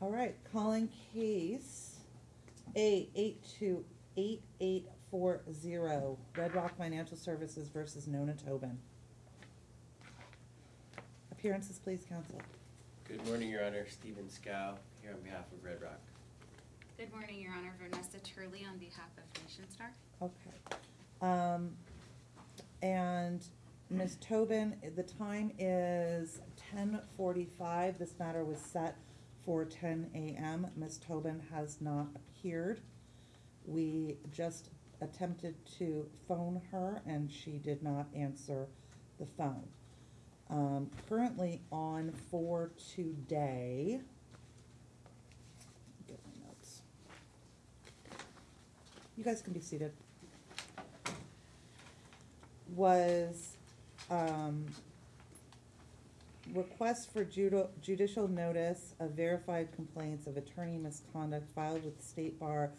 All right, calling case A eight two eight eight four zero, Red Rock Financial Services versus Nona Tobin. Appearances, please, counsel. Good morning, Your Honor. Stephen Scow, here on behalf of Red Rock. Good morning, Your Honor. Vanessa Turley on behalf of Nationstar. Okay. Um, and Ms. Tobin, the time is ten forty-five. This matter was set for ten AM. Ms. Tobin has not appeared. We just attempted to phone her and she did not answer the phone. Um, currently on for today. Get my notes. You guys can be seated. Was, um, request for judicial notice of verified complaints of attorney misconduct filed with the State Bar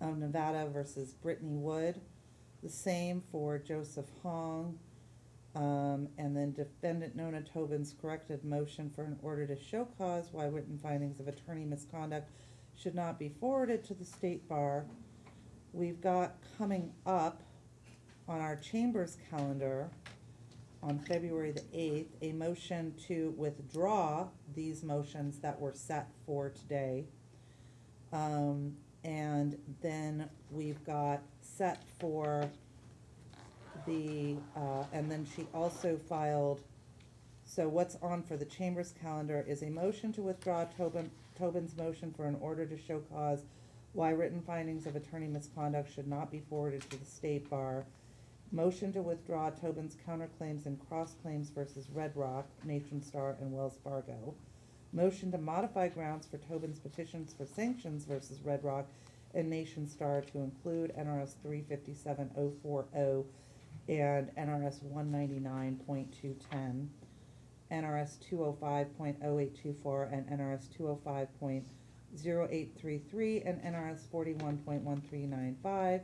of Nevada versus Brittany Wood. The same for Joseph Hong. Um, and then defendant Nona Tobin's corrected motion for an order to show cause why written findings of attorney misconduct should not be forwarded to the State Bar. We've got coming up on our chambers calendar on February the eighth, a motion to withdraw these motions that were set for today. Um, and then we've got set for the, uh, and then she also filed, so what's on for the chambers calendar is a motion to withdraw Tobin, Tobin's motion for an order to show cause why written findings of attorney misconduct should not be forwarded to the state bar. Motion to withdraw Tobin's counterclaims and cross-claims versus Red Rock, Nationstar, and Wells Fargo. Motion to modify grounds for Tobin's petitions for sanctions versus Red Rock and Nationstar to include NRS three fifty-seven oh four oh and NRS one ninety-nine point two ten, NRS two oh five point oh eight two four, and NRS two oh five point zero eight three three, and NRS forty-one point one three nine five,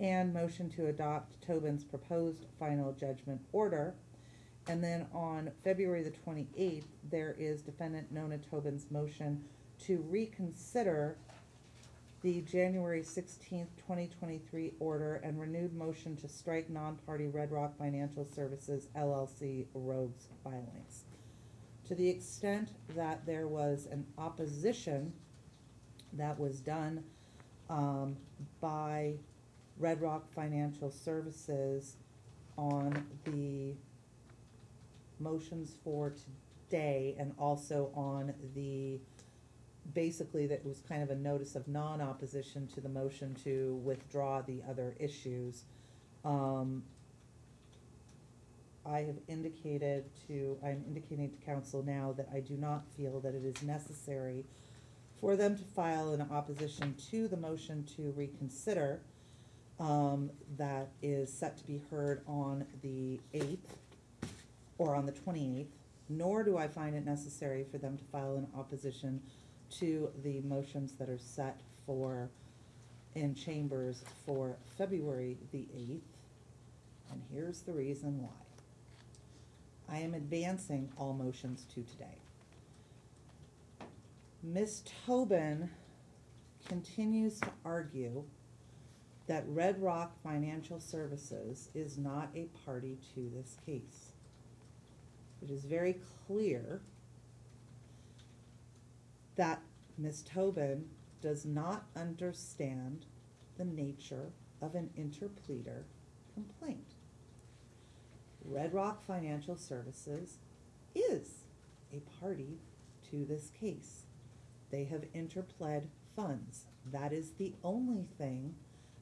and motion to adopt Tobin's proposed final judgment order. And then on February the twenty-eighth, there is defendant Nona Tobin's motion to reconsider the January sixteenth, twenty twenty-three order and renewed motion to strike non-party Red Rock Financial Services LLC rogues filings. To the extent that there was an opposition that was done, um, by Red Rock Financial Services on the motions for today and also on the, basically that was kind of a notice of non-opposition to the motion to withdraw the other issues. Um, I have indicated to, I'm indicating to council now that I do not feel that it is necessary for them to file an opposition to the motion to reconsider, um, that is set to be heard on the eighth, or on the twenty-eighth, nor do I find it necessary for them to file an opposition to the motions that are set for, in chambers for February the eighth. And here's the reason why. I am advancing all motions to today. Ms. Tobin continues to argue that Red Rock Financial Services is not a party to this case. It is very clear that Ms. Tobin does not understand the nature of an interpleader complaint. Red Rock Financial Services is a party to this case. They have interpled funds. That is the only thing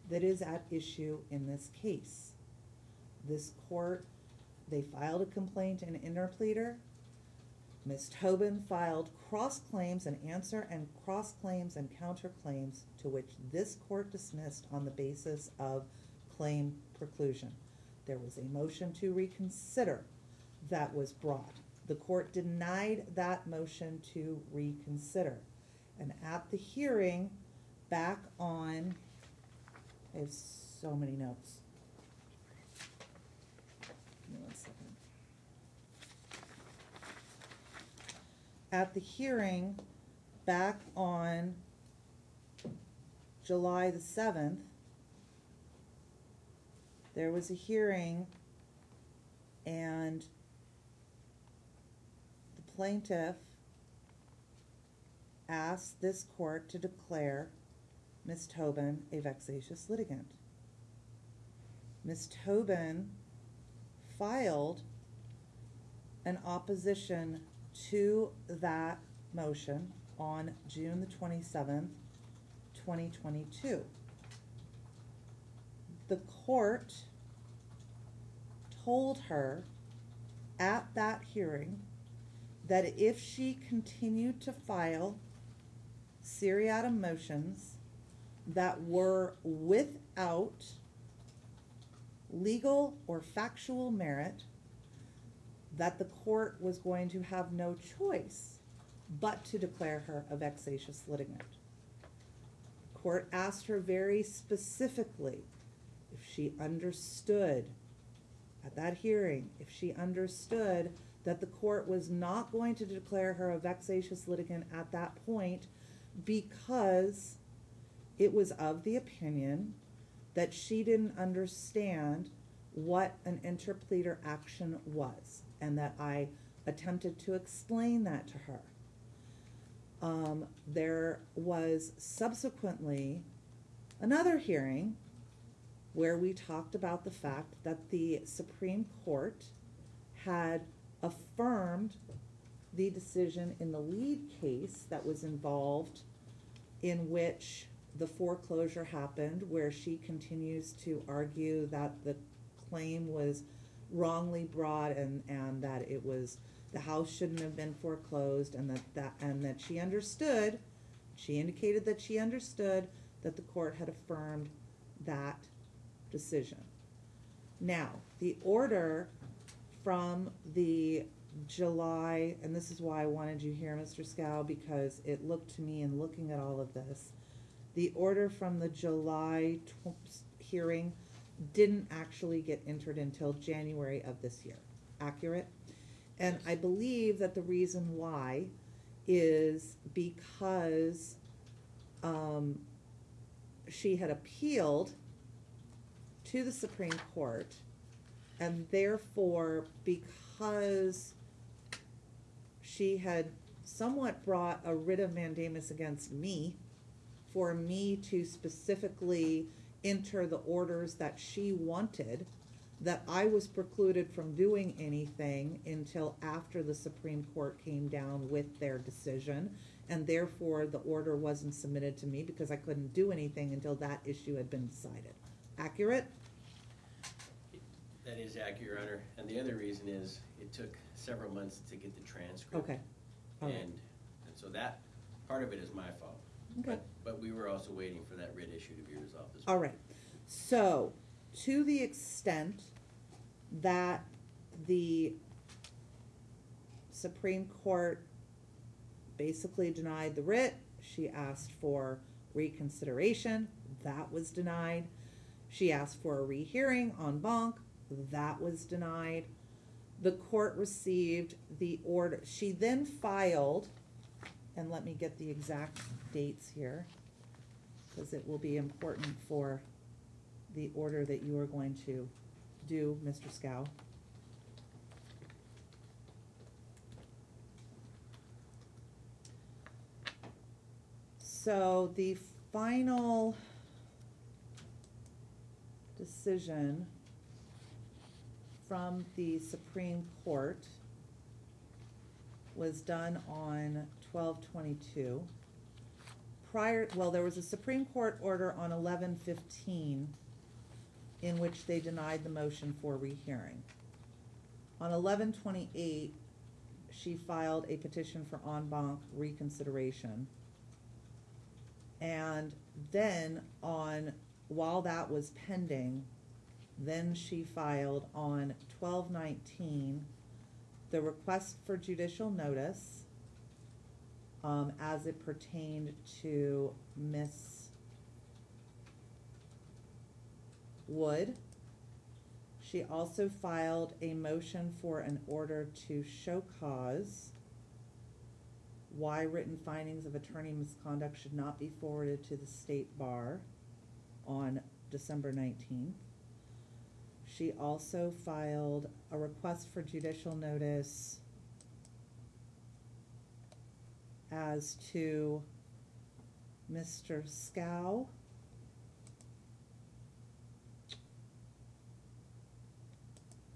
that is at issue in this case. This court, they filed a complaint in interpleader. Ms. Tobin filed cross-claims and answer and cross-claims and counterclaims to which this court dismissed on the basis of claim preclusion. There was a motion to reconsider that was brought. The court denied that motion to reconsider. And at the hearing, back on, Have so many notes. Give me one second. At the hearing, back on July the seventh, there was a hearing and the plaintiff asked this court to declare Ms. Tobin a vexatious litigant. Ms. Tobin filed an opposition to that motion on June the twenty-seventh, twenty twenty-two. The court told her at that hearing that if she continued to file seriatim motions that were without legal or factual merit, that the court was going to have no choice but to declare her a vexatious litigant. The Court asked her very specifically if she understood at that hearing, if she understood that the court was not going to declare her a vexatious litigant at that point because it was of the opinion that she didn't understand what an interpleader action was, and that I attempted to explain that to her. Um, there was subsequently another hearing where we talked about the fact that the Supreme Court had affirmed the decision in the lead case that was involved in which the foreclosure happened, where she continues to argue that the claim was wrongly brought and, and that it was, the house shouldn't have been foreclosed and that, that, and that she understood, she indicated that she understood that the court had affirmed that decision. Now, the order from the July, and this is why I wanted you here, Mr. Scow, because it looked to me in looking at all of this, the order from the July tw- hearing didn't actually get entered until January of this year. Accurate? And I believe that the reason why is because um, she had appealed to the Supreme Court, and therefore, because she had somewhat brought a writ of mandamus against me for me to specifically enter the orders that she wanted, that I was precluded from doing anything until after the Supreme Court came down with their decision, and therefore the order wasn't submitted to me because I couldn't do anything until that issue had been decided. Accurate? That is accurate, Your Honor, and the other reason is it took several months to get the transcript. Okay. All And, and so that, part of it is my fault. Okay. But- But we were also waiting for that writ issue to be resolved as well. All right, so, to the extent that the Supreme Court basically denied the writ, she asked for reconsideration, that was denied. She asked for a rehearing en banc, that was denied. The court received the order, she then filed, and let me get the exact dates here because it will be important for the order that you are going to do, Mr. Scow. So the final decision from the Supreme Court was done on twelve twenty-two prior, well, there was a Supreme Court order on eleven fifteen in which they denied the motion for rehearing. On eleven twenty-eight, she filed a petition for en banc reconsideration. And then on, while that was pending, then she filed on twelve nineteen the request for judicial notice um, as it pertained to Miss Wood. She also filed a motion for an order to show cause why written findings of attorney misconduct should not be forwarded to the state bar on December nineteenth. She also filed a request for judicial notice as to Mr. Scow.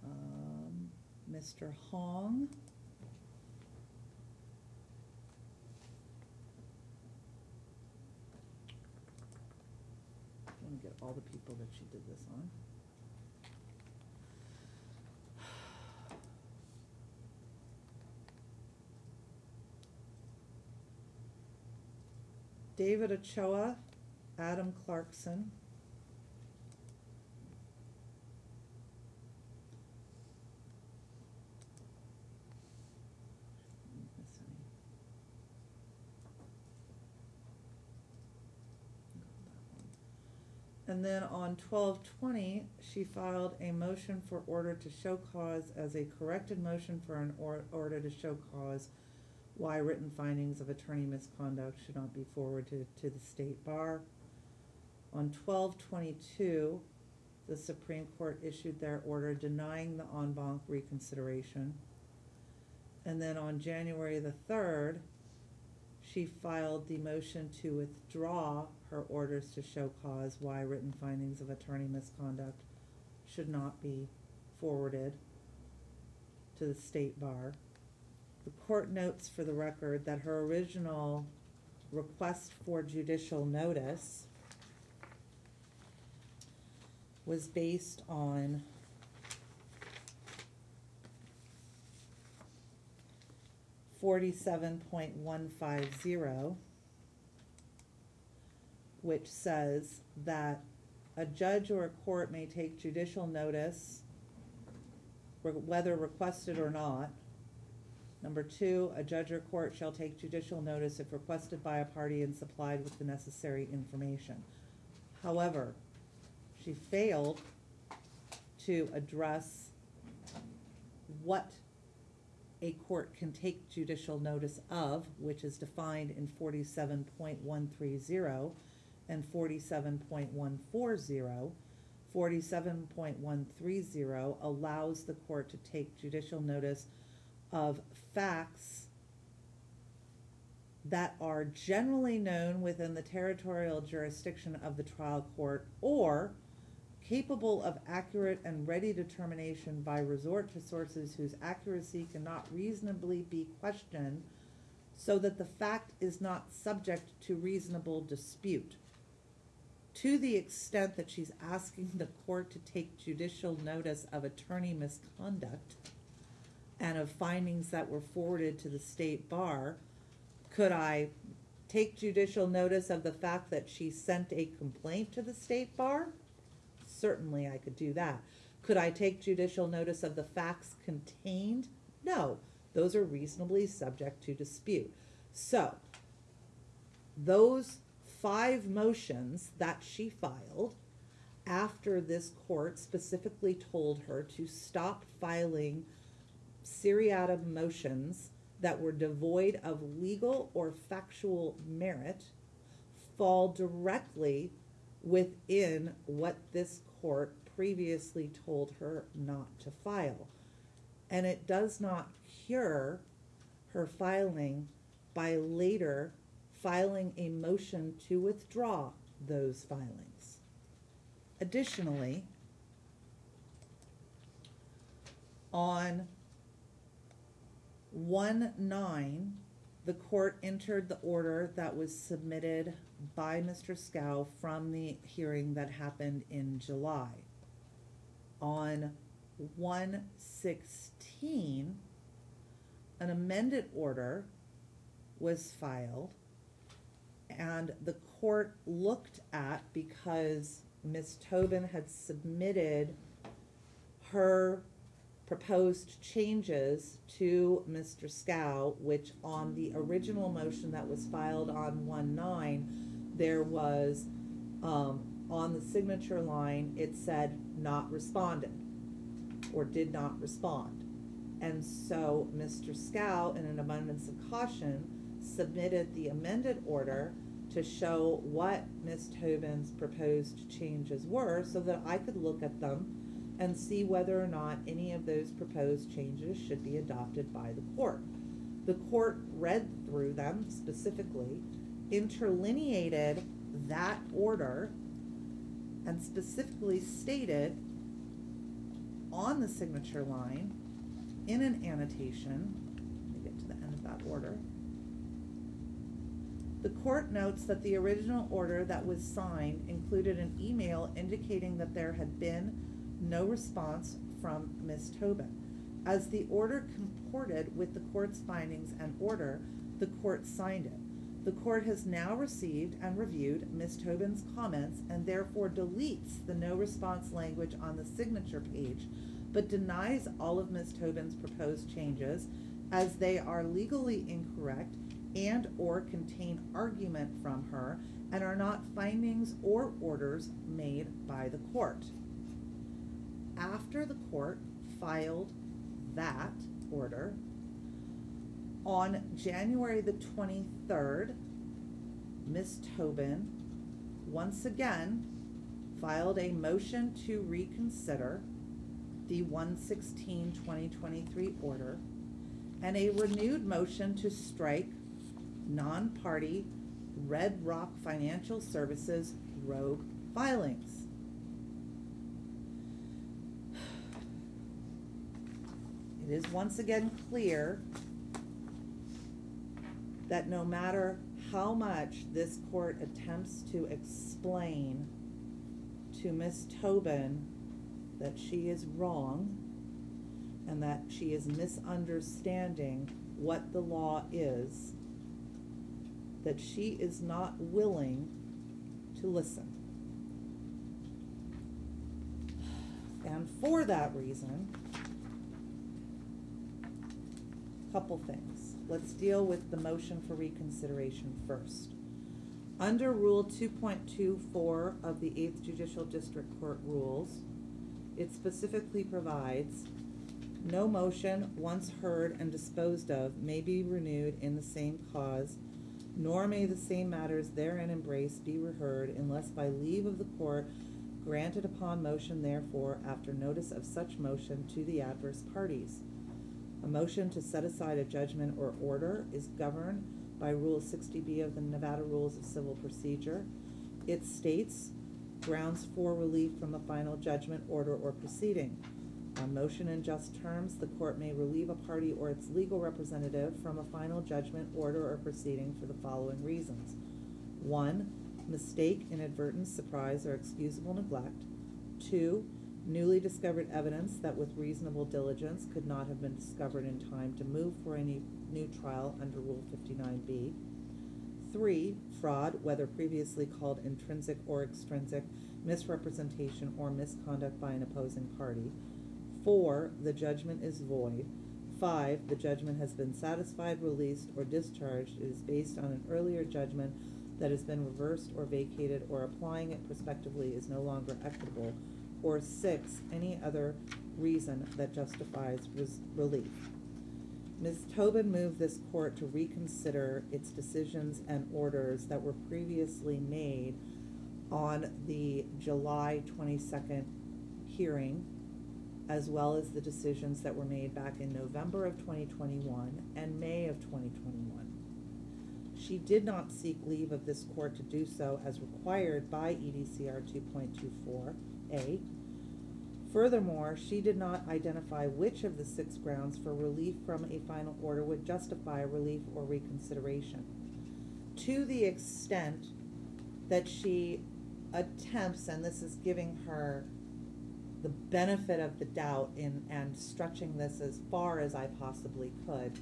Um, Mr. Hong. Let me get all the people that she did this on. David Ochoa, Adam Clarkson. And then on twelve twenty, she filed a motion for order to show cause as a corrected motion for an or- order to show cause why written findings of attorney misconduct should not be forwarded to the state bar. On twelve twenty-two, the Supreme Court issued their order denying the en banc reconsideration. And then on January the third, she filed the motion to withdraw her orders to show cause why written findings of attorney misconduct should not be forwarded to the state bar. The court notes for the record that her original request for judicial notice was based on forty-seven point one five zero, which says that a judge or a court may take judicial notice, re- whether requested or not. Number two, a judge or court shall take judicial notice if requested by a party and supplied with the necessary information. However, she failed to address what a court can take judicial notice of, which is defined in forty-seven point one three zero and forty-seven point one four zero. Forty-seven point one three zero allows the court to take judicial notice of facts that are generally known within the territorial jurisdiction of the trial court or capable of accurate and ready determination by resort to sources whose accuracy cannot reasonably be questioned so that the fact is not subject to reasonable dispute. To the extent that she's asking the court to take judicial notice of attorney misconduct and of findings that were forwarded to the state bar, could I take judicial notice of the fact that she sent a complaint to the state bar? Certainly I could do that. Could I take judicial notice of the facts contained? No, those are reasonably subject to dispute. So, those five motions that she filed after this court specifically told her to stop filing seriatim motions that were devoid of legal or factual merit fall directly within what this court previously told her not to file. And it does not cure her filing by later filing a motion to withdraw those filings. Additionally, on one nine, the court entered the order that was submitted by Mr. Scow from the hearing that happened in July. On one sixteen, an amended order was filed and the court looked at, because Ms. Tobin had submitted her proposed changes to Mr. Scow, which on the original motion that was filed on one nine, there was, um, on the signature line, it said not responded, or did not respond. And so Mr. Scow, in an abundance of caution, submitted the amended order to show what Ms. Tobin's proposed changes were so that I could look at them and see whether or not any of those proposed changes should be adopted by the court. The court read through them specifically, interlineated that order, and specifically stated on the signature line in an annotation, let me get to the end of that order. The court notes that the original order that was signed included an email indicating that there had been no response from Ms. Tobin. As the order comported with the court's findings and order, the court signed it. The court has now received and reviewed Ms. Tobin's comments and therefore deletes the no response language on the signature page, but denies all of Ms. Tobin's proposed changes as they are legally incorrect and or contain argument from her and are not findings or orders made by the court. After the court filed that order, on January the twenty-third, Ms. Tobin once again filed a motion to reconsider the 116-2023 order and a renewed motion to strike non-party Red Rock Financial Services rogue filings. It is once again clear that no matter how much this court attempts to explain to Ms. Tobin that she is wrong and that she is misunderstanding what the law is, that she is not willing to listen. And for that reason, couple things. Let's deal with the motion for reconsideration first. Under Rule two point two four of the Eighth Judicial District Court rules, it specifically provides, no motion once heard and disposed of may be renewed in the same cause, nor may the same matters therein embraced be reheard unless by leave of the court granted upon motion therefore after notice of such motion to the adverse parties. A motion to set aside a judgment or order is governed by Rule sixty B of the Nevada Rules of Civil Procedure. It states grounds for relief from a final judgment, order, or proceeding. On motion in just terms, the court may relieve a party or its legal representative from a final judgment, order, or proceeding for the following reasons. One, mistake, inadvertence, surprise, or excusable neglect. Two, newly discovered evidence that with reasonable diligence could not have been discovered in time to move for any new trial under Rule fifty-nine B. Three, fraud, whether previously called intrinsic or extrinsic, misrepresentation or misconduct by an opposing party. Four, the judgment is void. Five, the judgment has been satisfied, released, or discharged. It is based on an earlier judgment that has been reversed or vacated, or applying it prospectively is no longer equitable. Or six, any other reason that justifies res- relief. Ms. Tobin moved this court to reconsider its decisions and orders that were previously made on the July twenty-second hearing, as well as the decisions that were made back in November of twenty twenty-one and May of twenty twenty-one. She did not seek leave of this court to do so as required by EDCR two point two four A. Furthermore, she did not identify which of the six grounds for relief from a final order would justify relief or reconsideration. To the extent that she attempts, and this is giving her the benefit of the doubt in, and stretching this as far as I possibly could,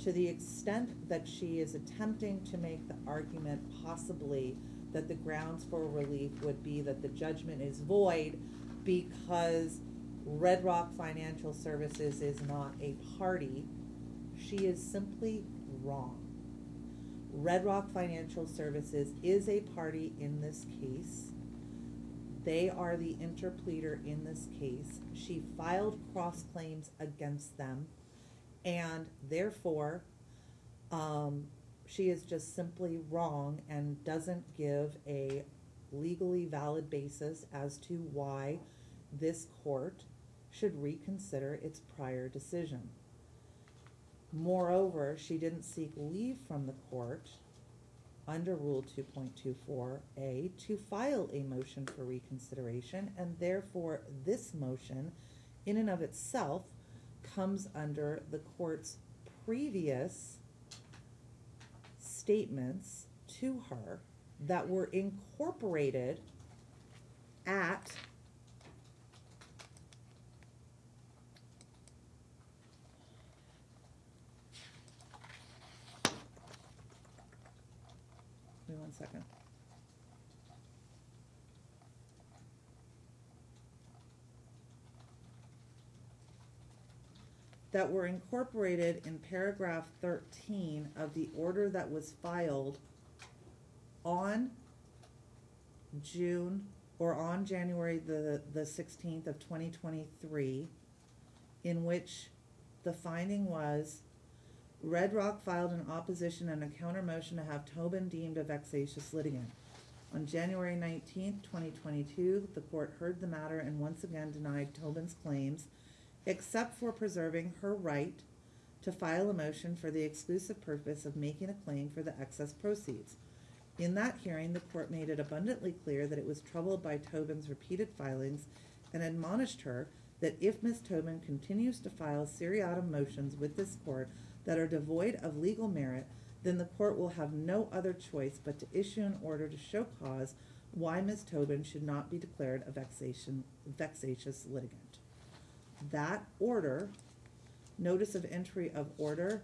to the extent that she is attempting to make the argument possibly that the grounds for relief would be that the judgment is void because Red Rock Financial Services is not a party, she is simply wrong. Red Rock Financial Services is a party in this case. They are the interpleader in this case. She filed cross claims against them, and therefore, um, she is just simply wrong and doesn't give a legally valid basis as to why this court should reconsider its prior decision. Moreover, she didn't seek leave from the court under Rule two point two four A to file a motion for reconsideration, and therefore this motion, in and of itself, comes under the court's previous statements to her that were incorporated at Give me one second. That were incorporated in paragraph thirteen of the order that was filed on June, or on January the, the sixteenth of twenty twenty-three, in which the finding was Red Rock filed an opposition and a counter motion to have Tobin deemed a vexatious litigant. On January nineteenth, twenty twenty-two, the court heard the matter and once again denied Tobin's claims, except for preserving her right to file a motion for the exclusive purpose of making a claim for the excess proceeds. In that hearing, the court made it abundantly clear that it was troubled by Tobin's repeated filings and admonished her that if Ms. Tobin continues to file seriatim motions with this court that are devoid of legal merit, then the court will have no other choice but to issue an order to show cause why Ms. Tobin should not be declared a vexation, vexatious litigant. That order, notice of entry of order,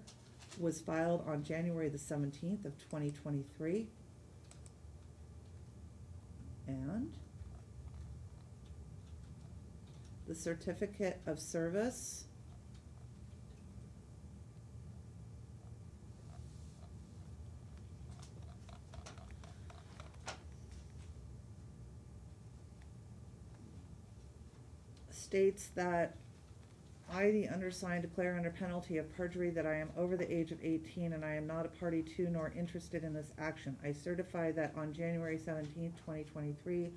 was filed on January the seventeenth of twenty twenty-three. And the certificate of service states that I, the undersigned, declare under penalty of perjury that I am over the age of eighteen and I am not a party to nor interested in this action. I certify that on January 17, twenty twenty-three,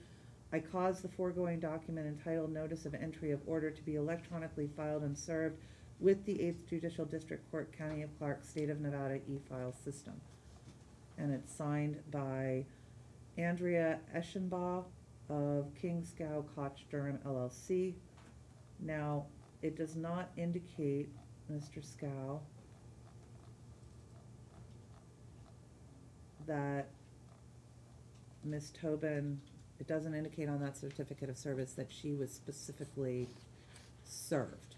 I caused the foregoing document entitled Notice of Entry of Order to be electronically filed and served with the Eighth Judicial District Court, County of Clark, State of Nevada e-file system. And it's signed by Andrea Eschenbaugh of Kingscow Koch Durham LLC. Now, it does not indicate, Mr. Scow, that Ms. Tobin, it doesn't indicate on that certificate of service that she was specifically served.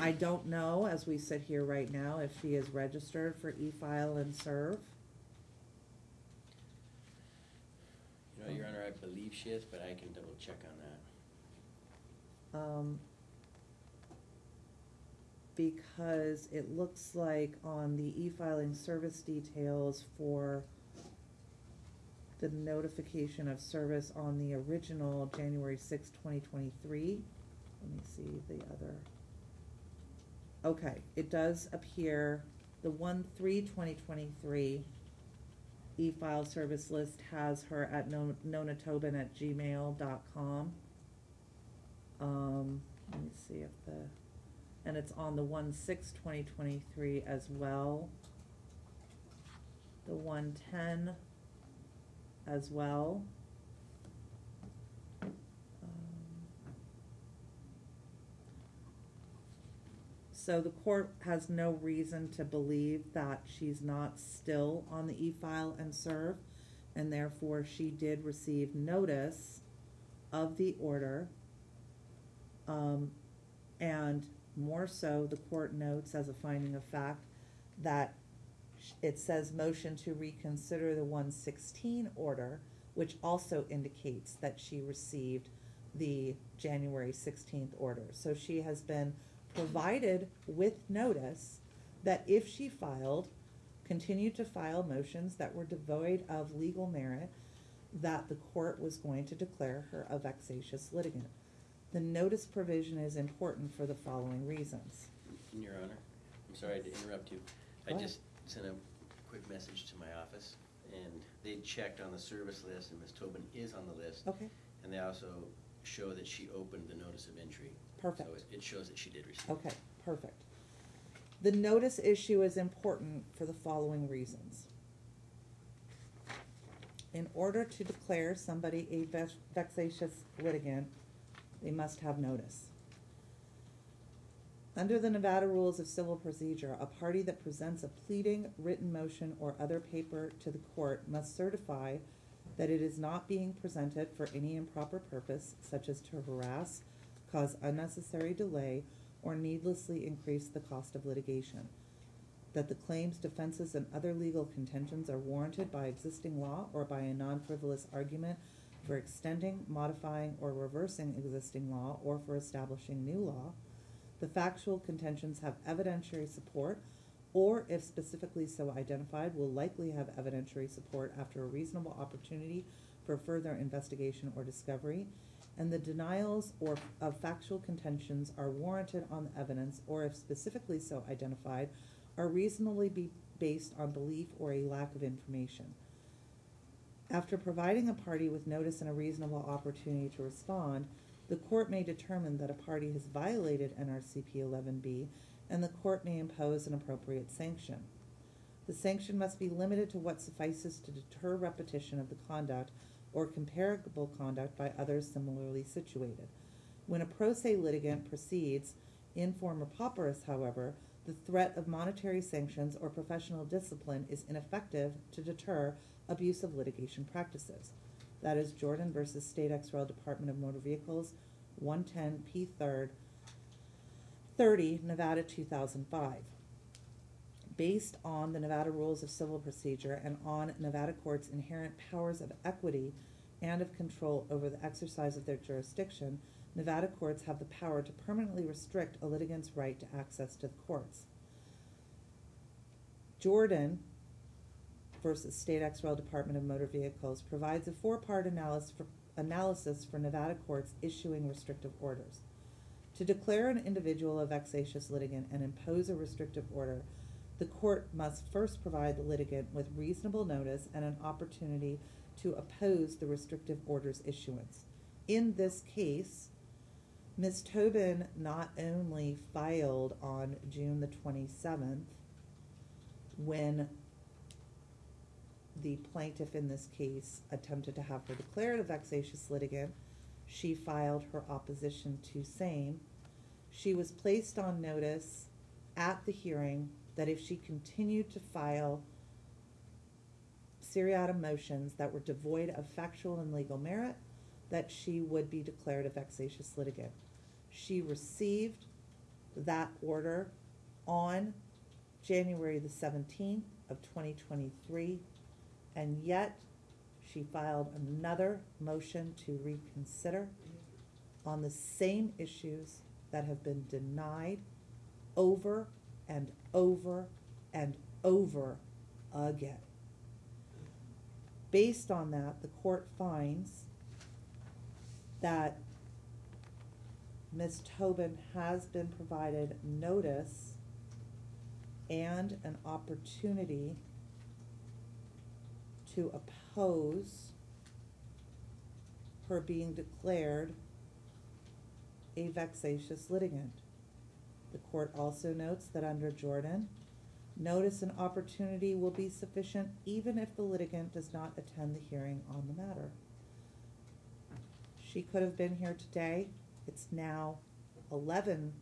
I don't know, as we sit here right now, if she is registered for e-file and serve. You know, Your Honor, I believe she is, but I can double check on that. Um, because it looks like on the e-filing service details for the notification of service on the original January sixth, twenty twenty-three, let me see the other. Okay, it does appear, the one three twenty twenty-three e-file service list has her at no- nonatobin at gmail dot com. Um, let me see if the, and it's on the one six twenty twenty-three as well. The one ten as well. Um, So the court has no reason to believe that she's not still on the e-file and serve, and therefore she did receive notice of the order. Um, and more so, the court notes as a finding of fact that it says motion to reconsider the one sixteen order, which also indicates that she received the January sixteenth order. So she has been provided with notice that if she filed, continued to file motions that were devoid of legal merit, that the court was going to declare her a vexatious litigant. The notice provision is important for the following reasons. Your Honor, I'm sorry to interrupt you. I Go just sent a quick message to my office, and they checked on the service list, and Ms. Tobin is on the list. Okay, And they also show that she opened the notice of entry. Perfect. So it- it shows that she did receive. it. okay, perfect. The notice issue is important for the following reasons. In order to declare somebody a vex- vexatious litigant, they must have notice. Under the Nevada Rules of Civil Procedure, a party that presents a pleading, written motion, or other paper to the court must certify that it is not being presented for any improper purpose, such as to harass, cause unnecessary delay, or needlessly increase the cost of litigation. That the claims, defenses, and other legal contentions are warranted by existing law or by a non-frivolous argument for extending, modifying, or reversing existing law or for establishing new law. The factual contentions have evidentiary support, or if specifically so identified, will likely have evidentiary support after a reasonable opportunity for further investigation or discovery. And the denials or of factual contentions are warranted on the evidence, or if specifically so identified, are reasonably be based on belief or a lack of information. After providing a party with notice and a reasonable opportunity to respond, the court may determine that a party has violated NRCP eleven B, and the court may impose an appropriate sanction. The sanction must be limited to what suffices to deter repetition of the conduct or comparable conduct by others similarly situated. When a pro se litigant proceeds in forma pauperis, however, the threat of monetary sanctions or professional discipline is ineffective to deter abusive litigation practices. That is Jordan versus State ex rel. Department of Motor Vehicles, one ten P third, thirty, Nevada two thousand five. Based on the Nevada Rules of Civil Procedure and on Nevada courts' inherent powers of equity and of control over the exercise of their jurisdiction, Nevada courts have the power to permanently restrict a litigant's right to access to the courts. Jordan versus State ex rel. Department of Motor Vehicles provides a four-part analysis for, analysis for Nevada courts issuing restrictive orders. To declare an individual a vexatious litigant and impose a restrictive order, the court must first provide the litigant with reasonable notice and an opportunity to oppose the restrictive order's issuance. In this case, Ms. Tobin not only filed on June the twenty-seventh, when the plaintiff in this case attempted to have her declared a vexatious litigant, she filed her opposition to same. She was placed on notice at the hearing that if she continued to file seriatim motions that were devoid of factual and legal merit, that she would be declared a vexatious litigant. She received that order on January the seventeenth of twenty twenty-three, and yet she filed another motion to reconsider on the same issues that have been denied over and over and over again. Based on that, the court finds that Ms. Tobin has been provided notice and an opportunity to oppose her being declared a vexatious litigant. The court also notes that under Jordan, notice and opportunity will be sufficient even if the litigant does not attend the hearing on the matter. She could have been here today, it's now eleven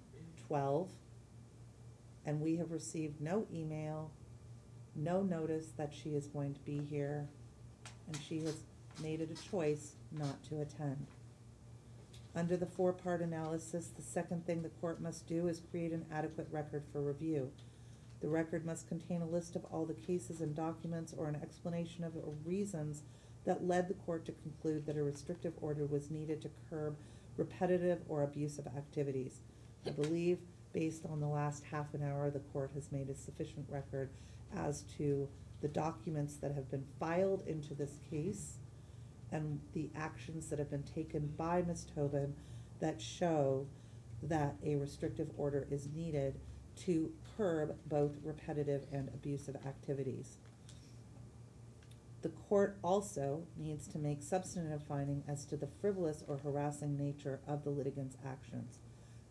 twelve, and we have received no email, no notice that she is going to be here, and she has made it a choice not to attend. Under the four-part analysis, the second thing the court must do is create an adequate record for review. The record must contain a list of all the cases and documents or an explanation of the reasons that led the court to conclude that a restrictive order was needed to curb repetitive or abusive activities. I believe, based on the last half an hour, the court has made a sufficient record as to the documents that have been filed into this case and the actions that have been taken by Ms. Tobin that show that a restrictive order is needed to curb both repetitive and abusive activities. The court also needs to make substantive finding as to the frivolous or harassing nature of the litigant's actions.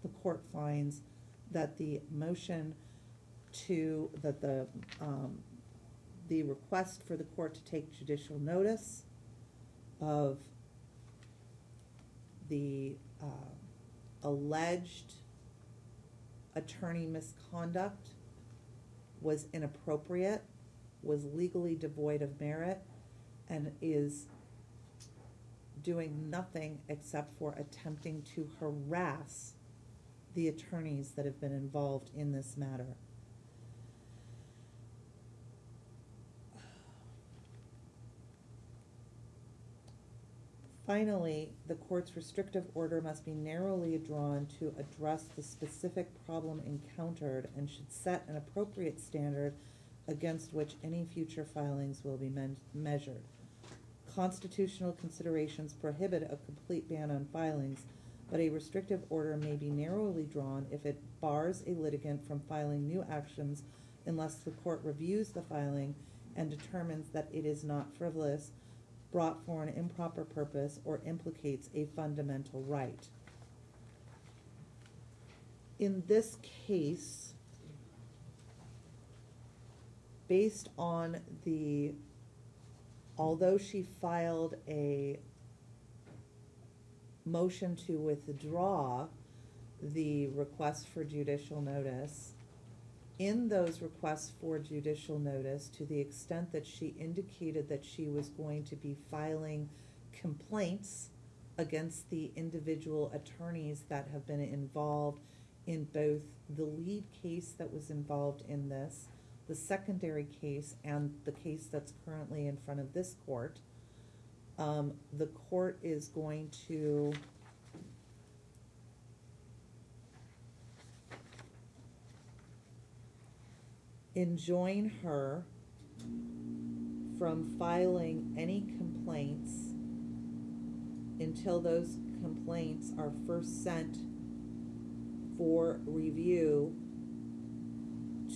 The court finds that the motion to, that the, um, the request for the court to take judicial notice of the, uh, alleged attorney misconduct was inappropriate, was legally devoid of merit, and is doing nothing except for attempting to harass the attorneys that have been involved in this matter. Finally, the court's restrictive order must be narrowly drawn to address the specific problem encountered and should set an appropriate standard against which any future filings will be men- measured. Constitutional considerations prohibit a complete ban on filings, but a restrictive order may be narrowly drawn if it bars a litigant from filing new actions unless the court reviews the filing and determines that it is not frivolous, brought for an improper purpose, or implicates a fundamental right. In this case, based on the, although she filed a motion to withdraw the request for judicial notice, in those requests for judicial notice, to the extent that she indicated that she was going to be filing complaints against the individual attorneys that have been involved in both the lead case that was involved in this, the secondary case, and the case that's currently in front of this court. Um, the court is going to enjoin her from filing any complaints until those complaints are first sent for review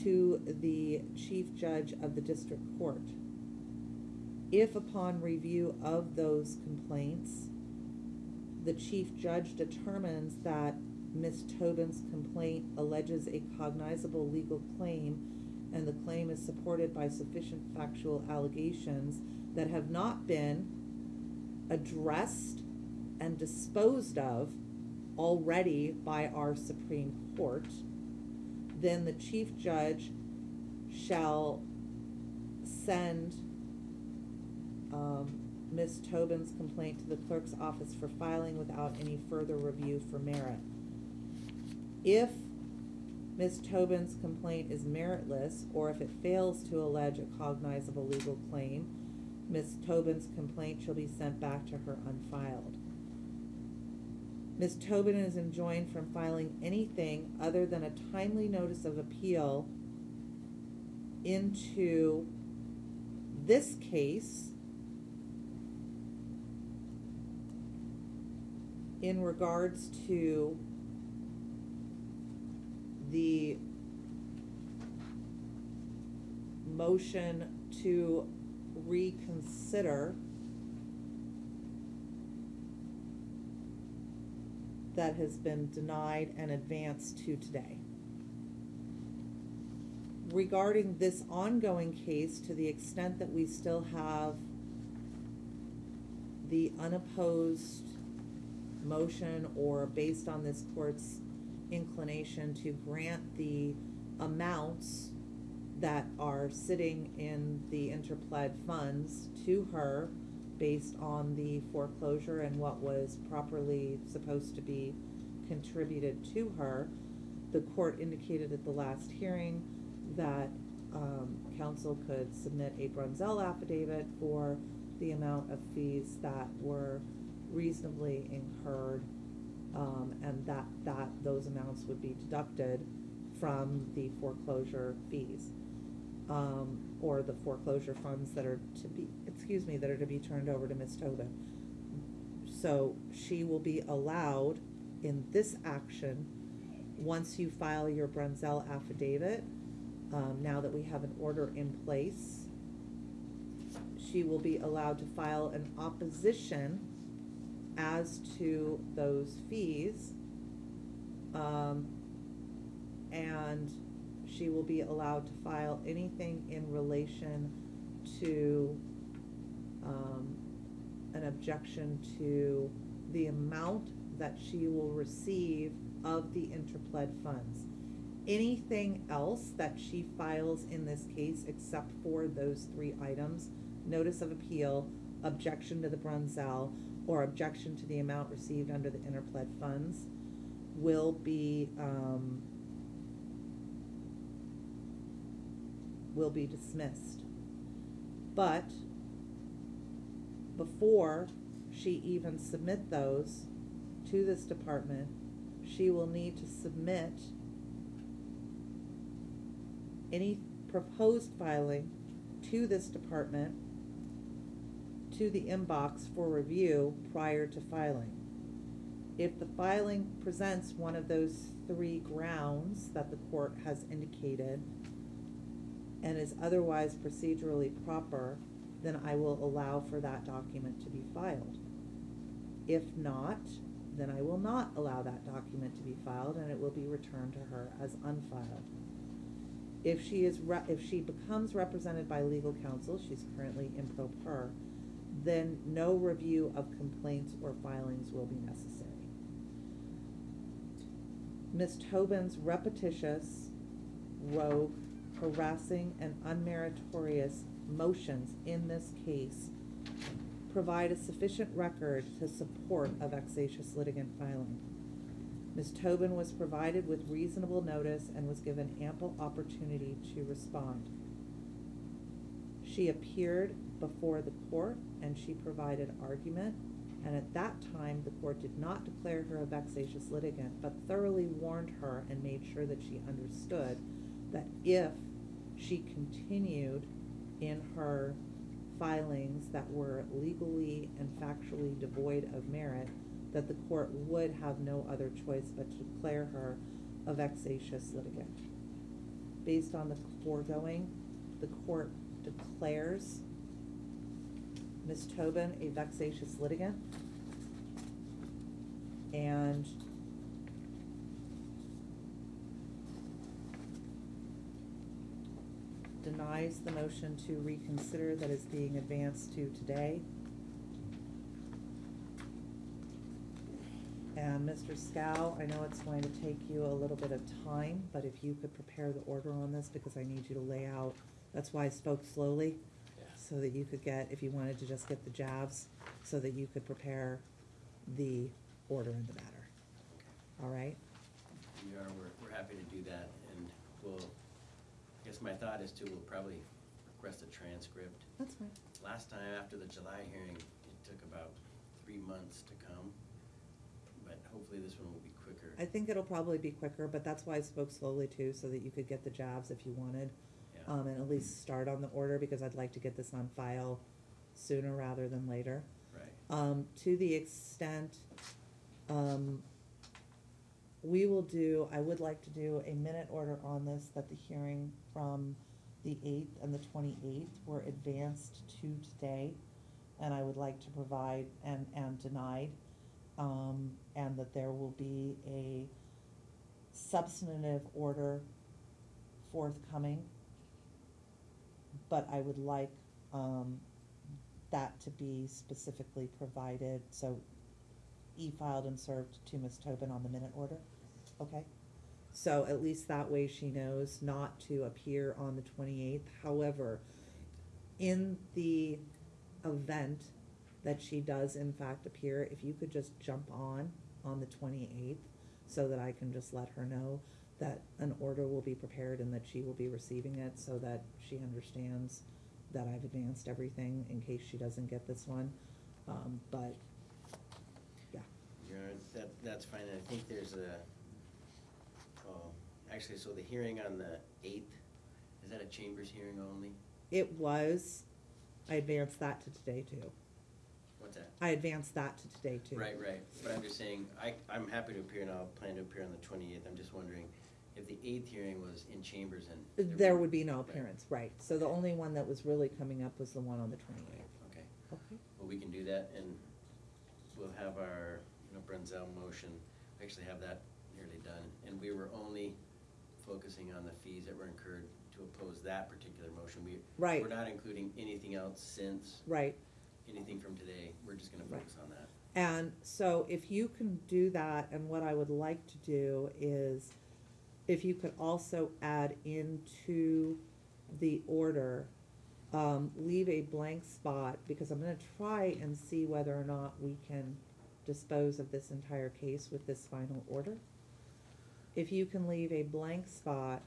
to the chief judge of the district court. If upon review of those complaints, the chief judge determines that Ms. Tobin's complaint alleges a cognizable legal claim and the claim is supported by sufficient factual allegations that have not been addressed and disposed of already by our Supreme Court, then the chief judge shall send um, Ms. Tobin's complaint to the clerk's office for filing without any further review for merit. If Ms. Tobin's complaint is meritless, or if it fails to allege a cognizable legal claim, Ms. Tobin's complaint shall be sent back to her unfiled. Ms. Tobin is enjoined from filing anything other than a timely notice of appeal into this case in regards to the motion to reconsider that has been denied and advanced to today. Regarding this ongoing case, to the extent that we still have the unopposed motion or based on this court's inclination to grant the amounts that are sitting in the interpled funds to her based on the foreclosure and what was properly supposed to be contributed to her. The court indicated at the last hearing that um, could submit a Brunzel affidavit for the amount of fees that were reasonably incurred, um, and that, that, those amounts would be deducted from the foreclosure fees. Um, or the foreclosure funds that are to be, excuse me, that are to be turned over to Ms. Tobin. So she will be allowed in this action, once you file your Brunzel affidavit, um, now that we have an order in place, she will be allowed to file an opposition as to those fees. Um, and she will be allowed to file anything in relation to, um, an objection to the amount that she will receive of the interpled funds. Anything else that she files in this case, except for those three items, notice of appeal, objection to the Brunzel, or objection to the amount received under the interpled funds, will be, um, will be dismissed. But before she even submit those to this department, she will need to submit any proposed filing to this department to the inbox for review prior to filing. If the filing presents one of those three grounds that the court has indicated and is otherwise procedurally proper, then I will allow for that document to be filed. If not, then I will not allow that document to be filed and it will be returned to her as unfiled. If she is if she becomes represented by legal counsel, she's currently in pro per, then no review of complaints or filings will be necessary. Ms. Tobin's repetitious, rogue, harassing, and unmeritorious motions in this case provide a sufficient record to support a vexatious litigant filing. Ms. Tobin was provided with reasonable notice and was given ample opportunity to respond. She appeared before the court and she provided argument, and at that time, the court did not declare her a vexatious litigant, but thoroughly warned her and made sure that she understood that if she continued in her filings that were legally and factually devoid of merit, that the court would have no other choice but to declare her a vexatious litigant. Based on the foregoing, the court declares Ms. Tobin a vexatious litigant. And denies the motion to reconsider that is being advanced to today. And Mr. Scow, I know it's going to take you a little bit of time, but if you could prepare the order on this, because I need you to lay out, that's why I spoke slowly. Yeah. So that you could get, if you wanted to just get the jabs, so that you could prepare the order in the matter. All right? We are, we're, we're happy to do that, and we'll, guess my thought is too, we'll probably request a transcript. That's fine. Last time, after the July hearing, it took about three months to come, but hopefully this one will be quicker. I think it'll probably be quicker, but that's why I spoke slowly too, so that you could get the jobs if you wanted. Yeah. Um, and at least start on the order, because I'd like to get this on file sooner rather than later. Right. Um, to the extent, um, we will do, I would like to do a minute order on this, that the hearing from the eighth and the twenty-eighth were advanced to today. And I would like to provide, and, and denied, um, and that there will be a substantive order forthcoming. But I would like, um, that to be specifically provided, so e-filed and served to Ms. Tobin on the minute order, okay? So at least that way she knows not to appear on the twenty-eighth, however, in the event that she does in fact appear, if you could just jump on, on the twenty-eighth, so that I can just let her know that an order will be prepared and that she will be receiving it, so that she understands that I've advanced everything in case she doesn't get this one, um, but, yeah. That, that's fine, I think there's a, actually, so the hearing on the eighth, is that a chambers hearing only? It was, I advanced that to today too. What's that? I advanced that to today too. Right, right, but I'm just saying, I, I'm happy to appear and I'll plan to appear on the twenty-eighth, I'm just wondering if the eighth hearing was in chambers and. There would be no appearance, right, so the only one that was really coming up was the one on the twenty-eighth. Okay, Okay, well, we can do that, and we'll have our, you know, Brunzel motion, we actually have that nearly done, and we were only focusing on the fees that were incurred to oppose that particular motion. We, Right. we're not including anything else since, right, anything from today, we're just gonna Right. focus on that. and so if you can do that, and what I would like to do is, if you could also add into the order, um, leave a blank spot, because I'm gonna try and see whether or not we can dispose of this entire case with this final order. If you can leave a blank spot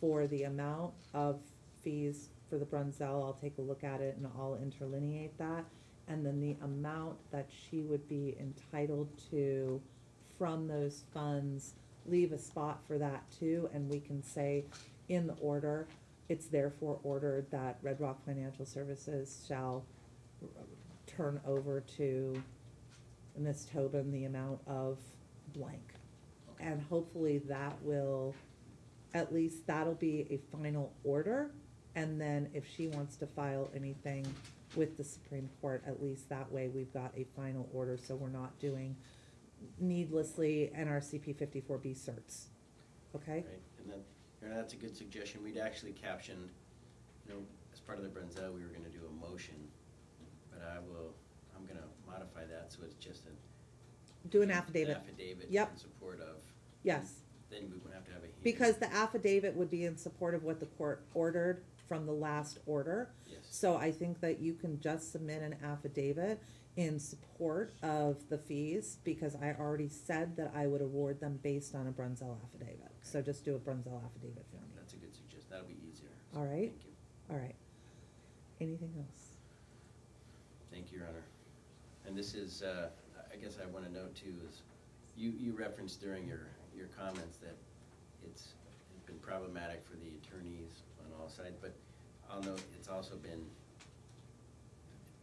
for the amount of fees for the Brunzel, I'll take a look at it and I'll interlineate that. And then the amount that she would be entitled to from those funds, leave a spot for that too, and we can say in the order, it's therefore ordered that Red Rock Financial Services shall turn over to Ms. Tobin the amount of blank. And hopefully that will, at least that'll be a final order. And then if she wants to file anything with the Supreme Court, at least that way we've got a final order, so we're not doing needlessly NRCP fifty-four B certs. Okay? Right, and you know, that's a good suggestion, we'd actually captioned, you know, as part of the Brunzel, we were gonna do a motion, but I will, I'm gonna modify that, so it's just a. Do an affidavit. Affidavit Yep. in support of. Yes. Then we won't have to have a hearing. Because the affidavit would be in support of what the court ordered from the last order. Yes, So I think that you can just submit an affidavit in support of the fees, because I already said that I would award them based on a Brunzel affidavit. So just do a Brunzel affidavit for me. that's a good suggestion, that'll be easier. So All right. Thank you, All right. Anything else? thank you, Your Honor. And this is, uh, I guess I wanna note too, is you, you referenced during your, your comments that it's it's been problematic for the attorneys on all sides, but I'll note it's also been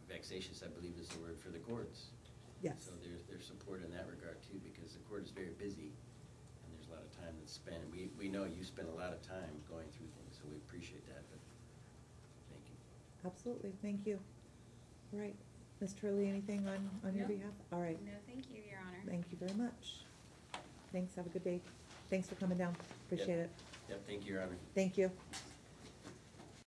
vexatious, I believe is the word, for the courts. Yes. So there's, there's support in that regard too, because the court is very busy, and there's a lot of time that's spent. We, we know you spend a lot of time going through things, so we appreciate that, but, thank you. Absolutely, thank you. All right, Ms. Turley, anything on, on your No. behalf? All right, No, thank you, Your Honor. thank you very much. Thanks, have a good day. Thanks for coming down, appreciate it. Yep, thank you, Your Honor. Thank you.